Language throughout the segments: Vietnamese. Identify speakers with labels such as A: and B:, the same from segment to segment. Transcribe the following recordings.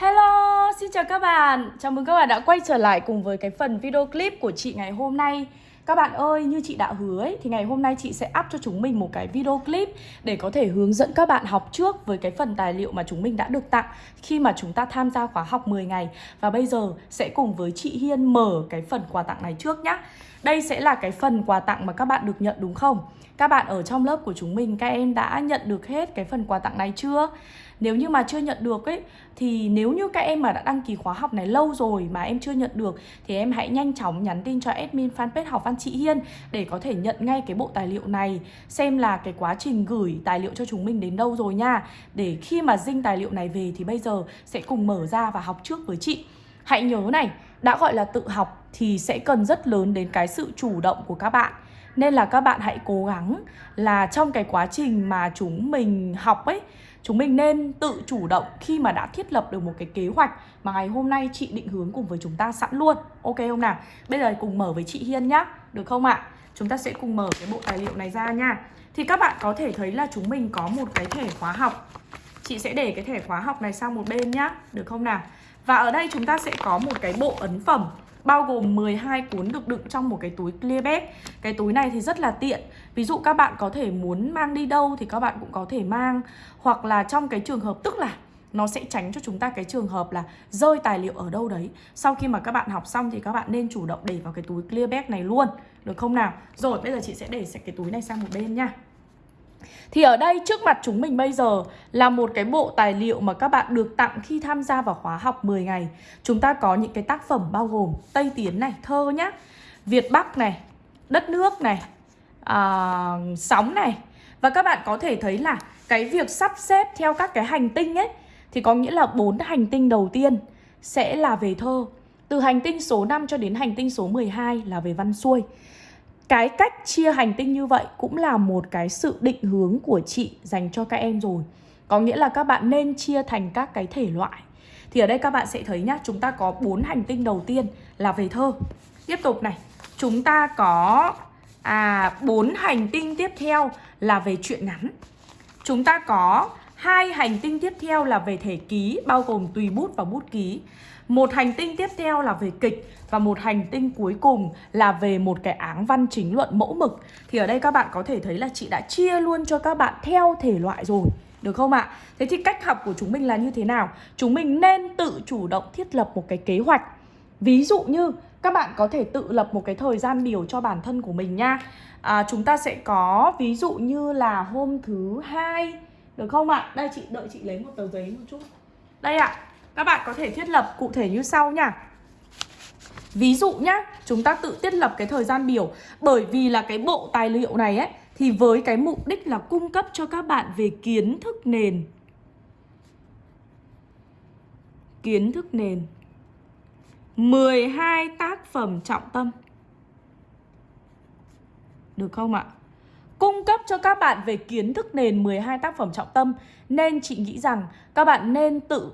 A: Hello, xin chào các bạn Chào mừng các bạn đã quay trở lại cùng với cái phần video clip của chị ngày hôm nay Các bạn ơi, như chị đã hứa ấy, thì ngày hôm nay chị sẽ up cho chúng mình một cái video clip Để có thể hướng dẫn các bạn học trước với cái phần tài liệu mà chúng mình đã được tặng Khi mà chúng ta tham gia khóa học 10 ngày Và bây giờ sẽ cùng với chị Hiên mở cái phần quà tặng này trước nhá Đây sẽ là cái phần quà tặng mà các bạn được nhận đúng không? Các bạn ở trong lớp của chúng mình, các em đã nhận được hết cái phần quà tặng này chưa? Nếu như mà chưa nhận được ấy Thì nếu như các em mà đã đăng ký khóa học này lâu rồi mà em chưa nhận được Thì em hãy nhanh chóng nhắn tin cho admin fanpage học văn chị Hiên Để có thể nhận ngay cái bộ tài liệu này Xem là cái quá trình gửi tài liệu cho chúng mình đến đâu rồi nha. Để khi mà dinh tài liệu này về thì bây giờ sẽ cùng mở ra và học trước với chị. Hãy nhớ này, đã gọi là tự học thì sẽ cần rất lớn đến cái sự chủ động của các bạn. Nên là các bạn hãy cố gắng là trong cái quá trình mà chúng mình học ấy Chúng mình nên tự chủ động khi mà đã thiết lập được một cái kế hoạch Mà ngày hôm nay chị định hướng cùng với chúng ta sẵn luôn Ok không nào? Bây giờ cùng mở với chị Hiên nhá Được không ạ? Chúng ta sẽ cùng mở cái bộ tài liệu này ra nha Thì các bạn có thể thấy là chúng mình có một cái thẻ khóa học Chị sẽ để cái thẻ khóa học này sang một bên nhá Được không nào? Và ở đây chúng ta sẽ có một cái bộ ấn phẩm bao gồm 12 cuốn được đựng trong một cái túi clear bag. Cái túi này thì rất là tiện. Ví dụ các bạn có thể muốn mang đi đâu thì các bạn cũng có thể mang. Hoặc là trong cái trường hợp, tức là nó sẽ tránh cho chúng ta cái trường hợp là rơi tài liệu ở đâu đấy. Sau khi mà các bạn học xong thì các bạn nên chủ động để vào cái túi clear bag này luôn. Được không nào? Rồi, bây giờ chị sẽ để cái túi này sang một bên nha thì ở đây trước mặt chúng mình bây giờ là một cái bộ tài liệu mà các bạn được tặng khi tham gia vào khóa học 10 ngày. Chúng ta có những cái tác phẩm bao gồm Tây Tiến này, thơ nhá Việt Bắc này, đất nước này, à, sóng này. Và các bạn có thể thấy là cái việc sắp xếp theo các cái hành tinh ấy Thì có nghĩa là bốn hành tinh đầu tiên sẽ là về thơ. Từ hành tinh số 5 cho đến hành tinh số 12 là về văn xuôi cái cách chia hành tinh như vậy cũng là một cái sự định hướng của chị dành cho các em rồi. Có nghĩa là các bạn nên chia thành các cái thể loại. Thì ở đây các bạn sẽ thấy nhá, Chúng ta có bốn hành tinh đầu tiên là về thơ. Tiếp tục này, Chúng ta có à bốn hành tinh tiếp theo là về chuyện ngắn. Chúng ta có hai hành tinh tiếp theo là về thể ký Bao gồm tùy bút và bút ký một hành tinh tiếp theo là về kịch Và một hành tinh cuối cùng là về một cái áng văn chính luận mẫu mực Thì ở đây các bạn có thể thấy là chị đã chia luôn cho các bạn theo thể loại rồi được không ạ? Thế thì cách học của chúng mình là như thế nào? Chúng mình nên tự chủ động thiết lập một cái kế hoạch Ví dụ như các bạn có thể tự lập một cái thời gian biểu cho bản thân của mình nha à, Chúng ta sẽ có ví dụ như là hôm thứ hai được không ạ? Đây chị đợi chị lấy một tờ giấy một chút. Đây ạ các bạn có thể thiết lập cụ thể như sau nha. Ví dụ nhá, chúng ta tự thiết lập cái thời gian biểu. Bởi vì là cái bộ tài liệu này ấy Thì với cái mục đích là cung cấp cho các bạn về kiến thức nền. Kiến thức nền. 12 tác phẩm trọng tâm. Được không ạ? Cung cấp cho các bạn về kiến thức nền 12 tác phẩm trọng tâm Nên chị nghĩ rằng các bạn nên tự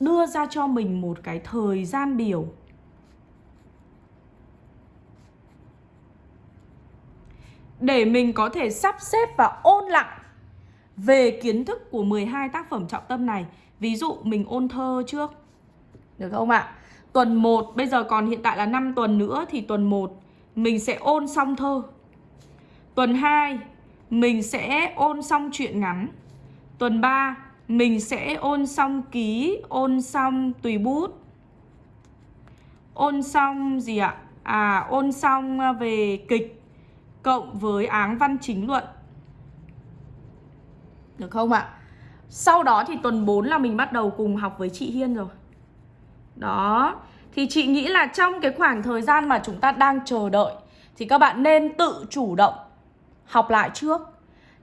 A: đưa ra cho mình một cái thời gian biểu để mình có thể sắp xếp và ôn lại về kiến thức của 12 tác phẩm trọng tâm này. Ví dụ mình ôn thơ trước. Được không ạ? Tuần 1, bây giờ còn hiện tại là 5 tuần nữa thì tuần 1 mình sẽ ôn xong thơ. Tuần 2 mình sẽ ôn xong chuyện ngắn. Tuần 3 mình sẽ ôn xong ký, ôn xong tùy bút Ôn xong gì ạ? À, ôn xong à, về kịch Cộng với áng văn chính luận Được không ạ? Sau đó thì tuần 4 là mình bắt đầu cùng học với chị Hiên rồi Đó Thì chị nghĩ là trong cái khoảng thời gian mà chúng ta đang chờ đợi Thì các bạn nên tự chủ động học lại trước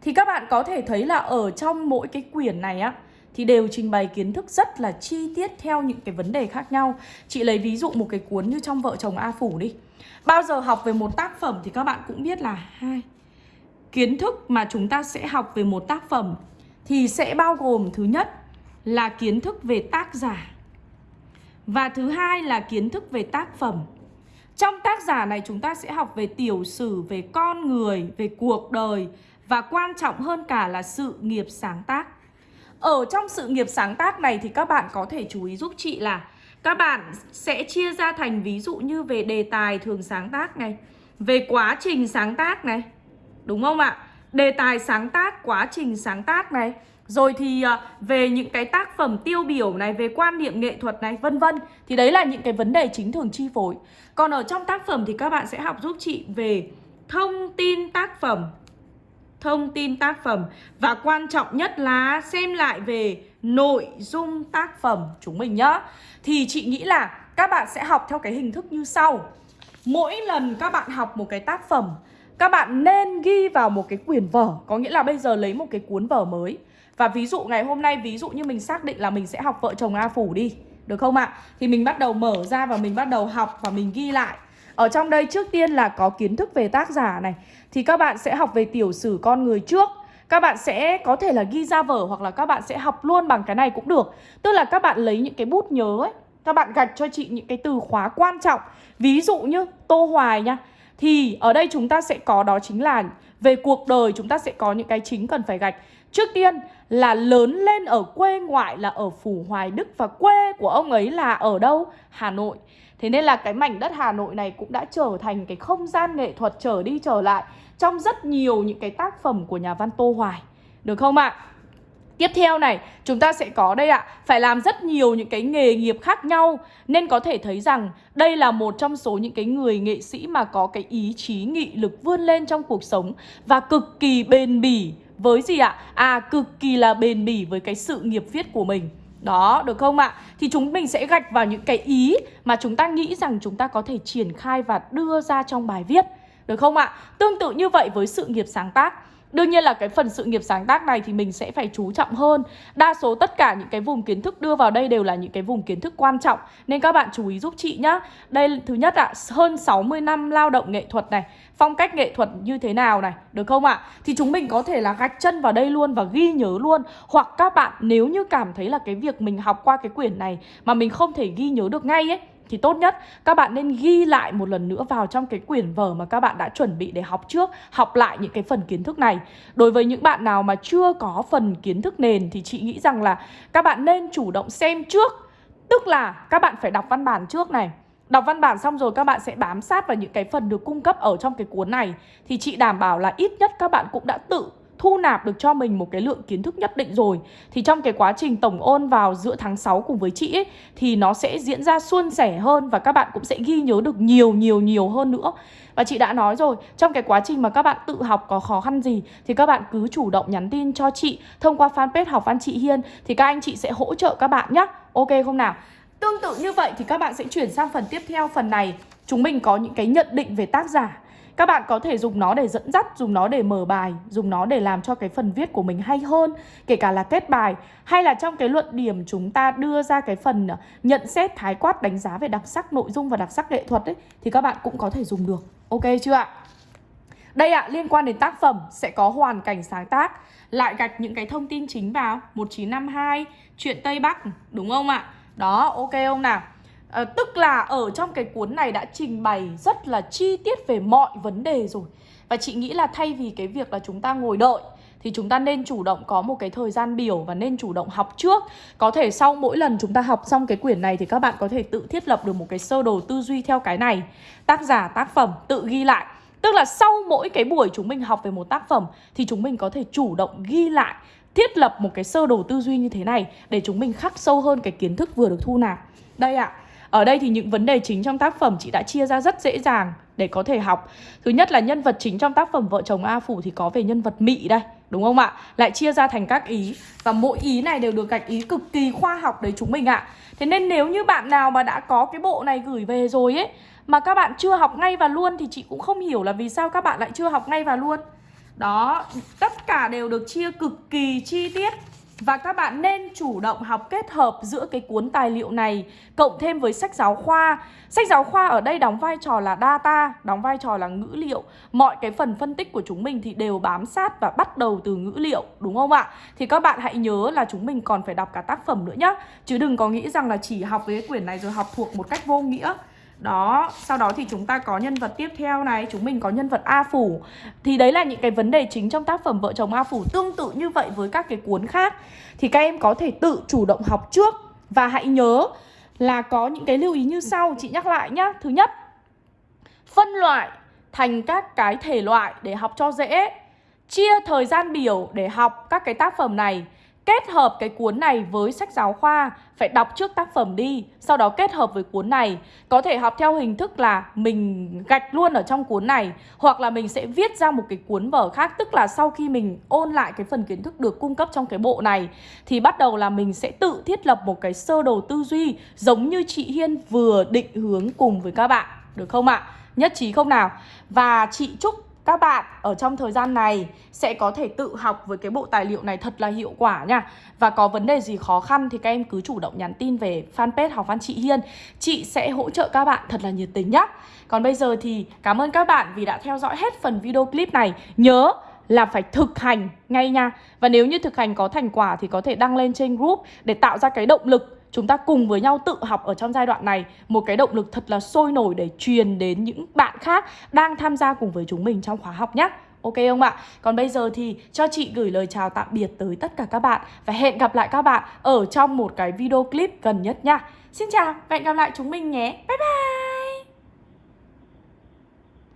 A: thì các bạn có thể thấy là ở trong mỗi cái quyển này á, thì đều trình bày kiến thức rất là chi tiết theo những cái vấn đề khác nhau. Chị lấy ví dụ một cái cuốn như trong Vợ chồng A Phủ đi. Bao giờ học về một tác phẩm thì các bạn cũng biết là hai, kiến thức mà chúng ta sẽ học về một tác phẩm thì sẽ bao gồm thứ nhất là kiến thức về tác giả và thứ hai là kiến thức về tác phẩm. Trong tác giả này chúng ta sẽ học về tiểu sử, về con người, về cuộc đời và quan trọng hơn cả là sự nghiệp sáng tác. Ở trong sự nghiệp sáng tác này thì các bạn có thể chú ý giúp chị là các bạn sẽ chia ra thành ví dụ như về đề tài thường sáng tác này, về quá trình sáng tác này. Đúng không ạ? Đề tài sáng tác, quá trình sáng tác này. Rồi thì à, về những cái tác phẩm tiêu biểu này, về quan niệm nghệ thuật này, vân vân Thì đấy là những cái vấn đề chính thường chi phối. Còn ở trong tác phẩm thì các bạn sẽ học giúp chị về thông tin tác phẩm Thông tin tác phẩm. Và quan trọng nhất là xem lại về nội dung tác phẩm chúng mình nhá. Thì chị nghĩ là các bạn sẽ học theo cái hình thức như sau. Mỗi lần các bạn học một cái tác phẩm các bạn nên ghi vào một cái quyển vở, Có nghĩa là bây giờ lấy một cái cuốn vở mới. Và ví dụ ngày hôm nay, ví dụ như mình xác định là mình sẽ học vợ chồng A Phủ đi, Được không ạ? Thì mình bắt đầu mở ra và mình bắt đầu học và mình ghi lại. Ở trong đây trước tiên là có kiến thức về tác giả này. Thì các bạn sẽ học về tiểu sử con người trước. Các bạn sẽ có thể là ghi ra vở hoặc là các bạn sẽ học luôn bằng cái này cũng được. Tức là các bạn lấy những cái bút nhớ ấy, Các bạn gạch cho chị những cái từ khóa quan trọng. Ví dụ như Tô Hoài nha thì ở đây chúng ta sẽ có đó chính là Về cuộc đời chúng ta sẽ có những cái chính cần phải gạch Trước tiên là lớn lên ở quê ngoại là ở Phủ Hoài Đức Và quê của ông ấy là ở đâu? Hà Nội Thế nên là cái mảnh đất Hà Nội này cũng đã trở thành cái không gian nghệ thuật trở đi trở lại Trong rất nhiều những cái tác phẩm của nhà văn Tô Hoài Được không ạ? Tiếp theo này, chúng ta sẽ có đây ạ Phải làm rất nhiều những cái nghề nghiệp khác nhau Nên có thể thấy rằng đây là một trong số những cái người nghệ sĩ mà có cái ý chí nghị lực vươn lên trong cuộc sống Và cực kỳ bền bỉ với gì ạ? À cực kỳ là bền bỉ với cái sự nghiệp viết của mình đó, được không ạ? Thì chúng mình sẽ gạch vào những cái ý mà chúng ta nghĩ rằng chúng ta có thể triển khai và đưa ra trong bài viết Được không ạ? Tương tự như vậy với sự nghiệp sáng tác Đương nhiên là cái phần sự nghiệp sáng tác này thì mình sẽ phải chú trọng hơn. Đa số tất cả những cái vùng kiến thức đưa vào đây đều là những cái vùng kiến thức quan trọng. Nên các bạn chú ý giúp chị nhá. Đây thứ nhất ạ, hơn 60 năm lao động nghệ thuật này Phong cách nghệ thuật như thế nào này, được không ạ? Thì chúng mình có thể là gạch chân vào đây luôn và ghi nhớ luôn. Hoặc các bạn nếu như cảm thấy là cái việc mình học qua cái quyển này Mà mình không thể ghi nhớ được ngay ấy thì tốt nhất. Các bạn nên ghi lại một lần nữa vào trong cái quyển vở mà các bạn đã chuẩn bị để học trước, Học lại những cái phần kiến thức này. Đối với những bạn nào mà chưa có phần kiến thức nền thì chị nghĩ rằng là các bạn nên chủ động xem trước. Tức là các bạn phải đọc văn bản trước này. Đọc văn bản xong rồi các bạn sẽ bám sát vào những cái phần được cung cấp ở trong cái cuốn này. Thì chị đảm bảo là ít nhất các bạn cũng đã tự thu nạp được cho mình một cái lượng kiến thức nhất định rồi Thì trong cái quá trình tổng ôn vào giữa tháng 6 cùng với chị ấy Thì nó sẽ diễn ra suôn sẻ hơn và các bạn cũng sẽ ghi nhớ được nhiều nhiều nhiều hơn nữa. Và chị đã nói rồi, trong cái quá trình mà các bạn tự học có khó khăn gì Thì các bạn cứ chủ động nhắn tin cho chị. Thông qua fanpage học văn chị Hiên Thì các anh chị sẽ hỗ trợ các bạn nhé Ok không nào? Tương tự như vậy thì các bạn sẽ chuyển sang phần tiếp theo Phần này. Chúng mình có những cái nhận định về tác giả các bạn có thể dùng nó để dẫn dắt, dùng nó để mở bài, dùng nó để làm cho cái phần viết của mình hay hơn, kể cả là kết bài hay là trong cái luận điểm chúng ta đưa ra cái phần ờ, nhận xét thái quát đánh giá về đặc sắc nội dung và đặc sắc nghệ thuật ấy thì các bạn cũng có thể dùng được. Ok chưa ạ? Đây ạ, liên quan đến tác phẩm sẽ có hoàn cảnh sáng tác Lại gạch những cái thông tin chính vào 1952, chuyện Tây Bắc, đúng không ạ? Đó, ok không nào? À, Tức là ở trong cái cuốn này đã trình bày rất là chi tiết về mọi vấn đề rồi. Và chị nghĩ là thay vì cái việc là chúng ta ngồi đợi thì chúng ta nên chủ động có một cái thời gian biểu và nên chủ động học trước. Có thể sau mỗi lần chúng ta học xong cái quyển này thì các bạn có thể tự thiết lập được một cái sơ đồ tư duy theo cái này. Tác giả, tác phẩm, tự ghi lại. Tức là sau mỗi cái buổi chúng mình học về một tác phẩm thì chúng mình có thể chủ động ghi lại thiết lập một cái sơ đồ tư duy như thế này để chúng mình khắc sâu hơn cái kiến thức vừa được thu nạp. Đây ạ, à, ở đây thì những vấn đề chính trong tác phẩm chị đã chia ra rất dễ dàng để có thể học. Thứ nhất là nhân vật chính trong tác phẩm Vợ chồng A Phủ thì có về nhân vật Mị đây Đúng không ạ? Lại chia ra thành các ý. Và mỗi ý này đều được gạch ý cực kỳ khoa học đấy chúng mình ạ. Thế nên nếu như bạn nào mà đã có cái bộ này gửi về rồi ấy Mà các bạn chưa học ngay và luôn Thì chị cũng không hiểu là vì sao các bạn lại chưa học ngay và luôn. Đó, tất cả đều được chia cực kỳ chi tiết và các bạn nên chủ động học kết hợp giữa cái cuốn tài liệu này Cộng thêm với sách giáo khoa. Sách giáo khoa ở đây đóng vai trò là data, Đóng vai trò là ngữ liệu. Mọi cái phần phân tích của chúng mình thì đều bám sát và bắt đầu từ ngữ liệu, Đúng không ạ? Thì các bạn hãy nhớ là chúng mình còn phải đọc cả tác phẩm nữa nhé Chứ đừng có nghĩ rằng là chỉ học với cái quyển này rồi học thuộc một cách vô nghĩa đó, sau đó thì chúng ta có nhân vật tiếp theo này Chúng mình có nhân vật A Phủ. Thì đấy là những cái vấn đề chính trong tác phẩm Vợ chồng A Phủ Tương tự như vậy với các cái cuốn khác. Thì các em có thể tự chủ động học trước Và hãy nhớ là có những cái lưu ý như sau Chị nhắc lại nhá. Thứ nhất Phân loại thành các cái thể loại để học cho dễ. Chia thời gian biểu để học các cái tác phẩm này. Kết hợp cái cuốn này với sách giáo khoa, Phải đọc trước tác phẩm đi, Sau đó kết hợp với cuốn này Có thể học theo hình thức là mình gạch luôn ở trong cuốn này, Hoặc là mình sẽ viết ra một cái cuốn vở khác, Tức là sau khi mình ôn lại cái phần kiến thức được cung cấp trong cái bộ này, Thì bắt đầu là mình sẽ tự thiết lập một cái sơ đồ tư duy, Giống như chị Hiên vừa định hướng cùng với các bạn Được không ạ? Nhất trí không nào? Và chị chúc các bạn, ở trong thời gian này sẽ có thể tự học với cái bộ tài liệu này thật là hiệu quả nha. Và có vấn đề gì khó khăn thì các em cứ chủ động nhắn tin về fanpage học văn chị Hiên. Chị sẽ hỗ trợ các bạn thật là nhiệt tình nhá. Còn bây giờ thì cảm ơn các bạn vì đã theo dõi hết phần video clip này. Nhớ là phải thực hành ngay nha. Và nếu như thực hành có thành quả thì có thể đăng lên trên group để tạo ra cái động lực chúng ta cùng với nhau tự học ở trong giai đoạn này một cái động lực thật là sôi nổi để truyền đến những bạn khác đang tham gia cùng với chúng mình trong khóa học nhé. Ok không ạ? Còn bây giờ thì cho chị gửi lời chào tạm biệt tới tất cả các bạn và hẹn gặp lại các bạn ở trong một cái video clip gần nhất nha. Xin chào và hẹn gặp lại chúng mình nhé. Bye bye!